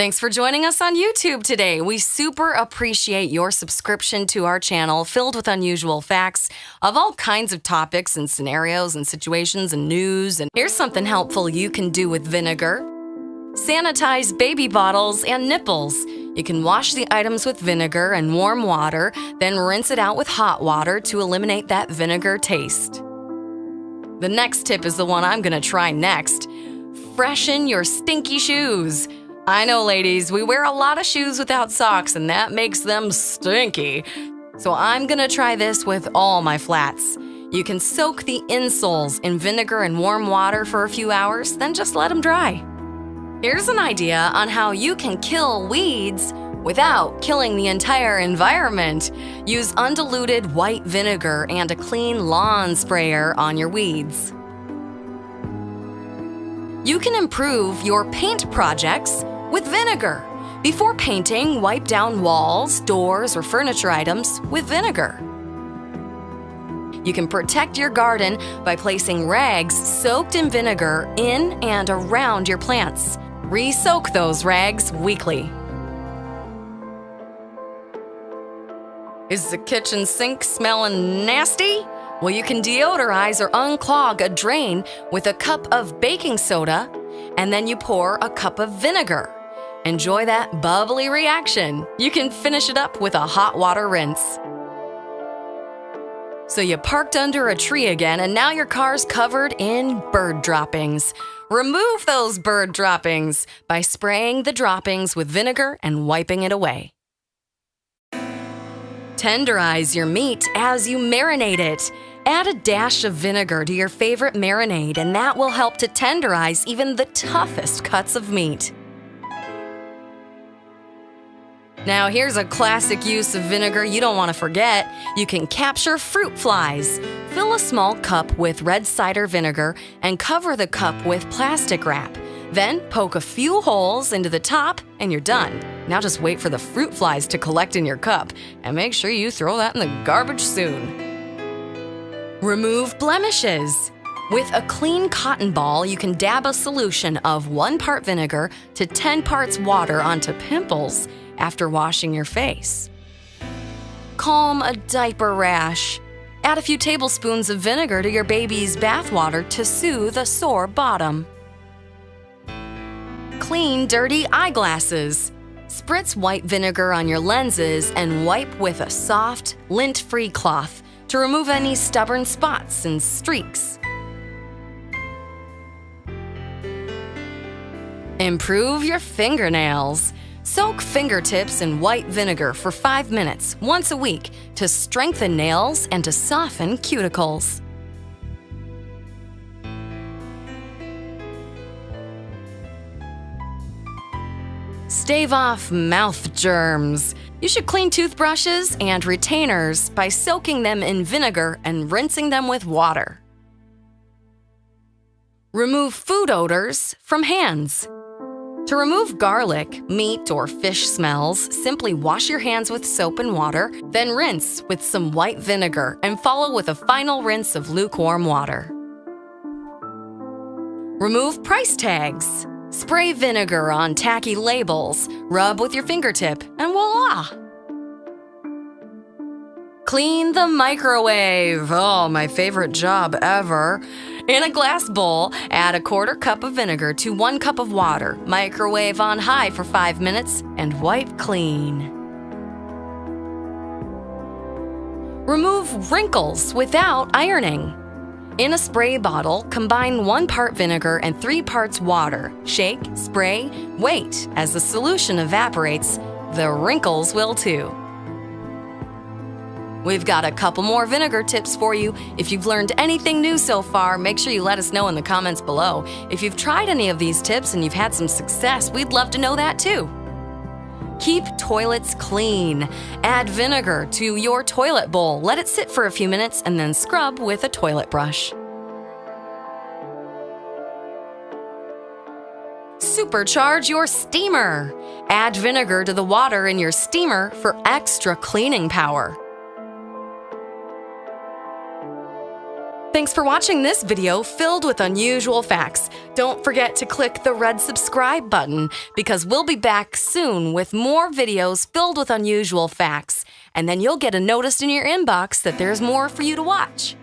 Thanks for joining us on YouTube today. We super appreciate your subscription to our channel filled with unusual facts of all kinds of topics and scenarios and situations and news. And here's something helpful you can do with vinegar. Sanitize baby bottles and nipples. You can wash the items with vinegar and warm water, then rinse it out with hot water to eliminate that vinegar taste. The next tip is the one I'm gonna try next. Freshen your stinky shoes. I know, ladies, we wear a lot of shoes without socks, and that makes them stinky. So I'm gonna try this with all my flats. You can soak the insoles in vinegar and warm water for a few hours, then just let them dry. Here's an idea on how you can kill weeds without killing the entire environment. Use undiluted white vinegar and a clean lawn sprayer on your weeds. You can improve your paint projects with vinegar. Before painting, wipe down walls, doors, or furniture items with vinegar. You can protect your garden by placing rags soaked in vinegar in and around your plants. Re-soak those rags weekly. Is the kitchen sink smelling nasty? Well, you can deodorize or unclog a drain with a cup of baking soda, and then you pour a cup of vinegar. Enjoy that bubbly reaction. You can finish it up with a hot water rinse. So you parked under a tree again and now your car's covered in bird droppings. Remove those bird droppings by spraying the droppings with vinegar and wiping it away. Tenderize your meat as you marinate it. Add a dash of vinegar to your favorite marinade and that will help to tenderize even the toughest cuts of meat. Now here's a classic use of vinegar you don't want to forget. You can capture fruit flies. Fill a small cup with red cider vinegar and cover the cup with plastic wrap. Then poke a few holes into the top and you're done. Now just wait for the fruit flies to collect in your cup and make sure you throw that in the garbage soon. Remove blemishes. With a clean cotton ball, you can dab a solution of 1 part vinegar to 10 parts water onto pimples after washing your face. Calm a diaper rash. Add a few tablespoons of vinegar to your baby's bathwater to soothe a sore bottom. Clean dirty eyeglasses. Spritz white vinegar on your lenses and wipe with a soft, lint-free cloth to remove any stubborn spots and streaks. Improve your fingernails. Soak fingertips in white vinegar for 5 minutes once a week to strengthen nails and to soften cuticles. Stave off mouth germs. You should clean toothbrushes and retainers by soaking them in vinegar and rinsing them with water. Remove food odors from hands. To remove garlic, meat, or fish smells, simply wash your hands with soap and water, then rinse with some white vinegar and follow with a final rinse of lukewarm water. Remove price tags. Spray vinegar on tacky labels, rub with your fingertip, and voila! Clean the microwave. Oh, my favorite job ever. In a glass bowl, add a quarter cup of vinegar to one cup of water. Microwave on high for five minutes and wipe clean. Remove wrinkles without ironing. In a spray bottle, combine one part vinegar and three parts water. Shake, spray, wait. As the solution evaporates, the wrinkles will too. We've got a couple more vinegar tips for you. If you've learned anything new so far, make sure you let us know in the comments below. If you've tried any of these tips and you've had some success, we'd love to know that too. Keep toilets clean. Add vinegar to your toilet bowl. Let it sit for a few minutes and then scrub with a toilet brush. Supercharge your steamer. Add vinegar to the water in your steamer for extra cleaning power. Thanks for watching this video filled with unusual facts. Don't forget to click the red subscribe button because we'll be back soon with more videos filled with unusual facts. And then you'll get a notice in your inbox that there's more for you to watch.